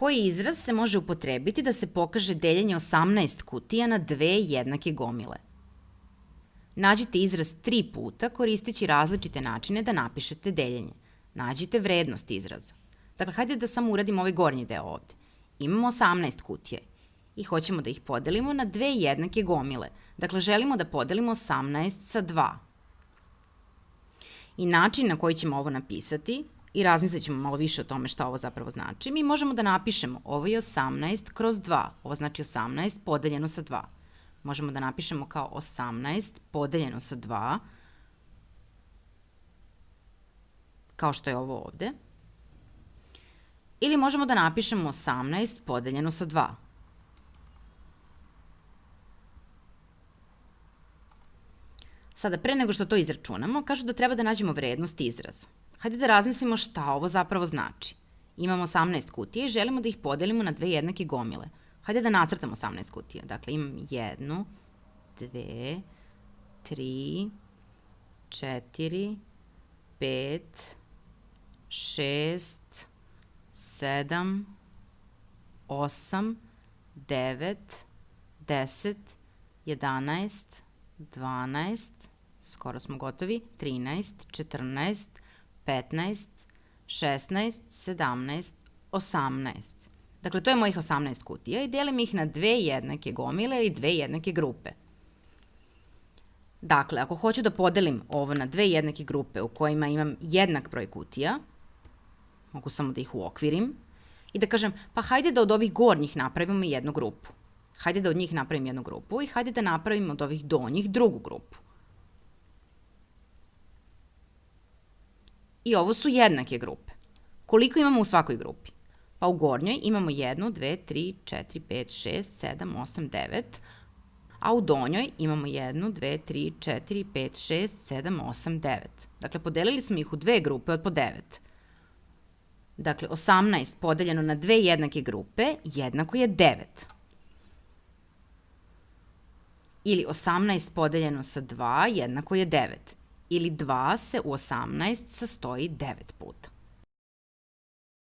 Koji izraz se može upotrebiti da se pokaže deljenje 18 kutija na dve jednake gomile? Nađite izraz tri puta koristeći različite načine da napišete deljenje. Nađite vrednost izraza. Dakle, hajde da samo uradimo ovaj gornji deo ovde. Imamo 18 kutije i hoćemo da ih podelimo na dve jednake gomile. Dakle, želimo da podelimo 18 sa 2. I način na koji ćemo ovo napisati i razmislit ćemo malo više o tome šta ovo zapravo znači, mi možemo da napišemo ovo je 18 kroz 2, ovo znači 18 podeljeno sa 2. Možemo da napišemo kao 18 podeljeno sa 2, kao što je ovo ovde. Ili možemo da napišemo 18 podeljeno sa 2. Sada, pre nego što to izračunamo, kažu da treba da nađemo vrednost izraza. Hajde da razmislimo šta ovo zapravo znači. Imamo 18 kutija i želimo da ih podelimo na dve jednake gomile. Hajde da nacrtamo 18 kutija. Dakle, imam jednu, dve, tri, četiri, pet, šest, sedam, osam, devet, deset, jedanaest, dvanaest, skoro smo gotovi, 13, 14, 15, 16, 17, 18. Dakle, to je mojih 18 kutija i delim ih na dve jednake gomile ili dve jednake grupe. Dakle, ako hoću da podelim ovo na dve jednake grupe u kojima imam jednak broj kutija, mogu samo da ih uokvirim, i da kažem, pa hajde da od ovih gornjih napravimo jednu grupu. Hajde da od njih napravim jednu grupu i hajde da napravim od ovih donjih drugu grupu. I ovo su jednake grupe. Koliko imamo u svakoj grupi? Pa u gornjoj imamo 1, 2, 3, 4, 5, 6, 7, 8, 9, a u donjoj imamo 1, 2, 3, 4, 5, 6, 7, 8, 9. Dakle, podelili smo ih u dve grupe od po 9. Dakle, 18 podeljeno na dve jednake grupe jednako je 9. Ili 18 podeljeno sa 2 jednako je 9 ili 2 se u 18 sastoji 9 puta.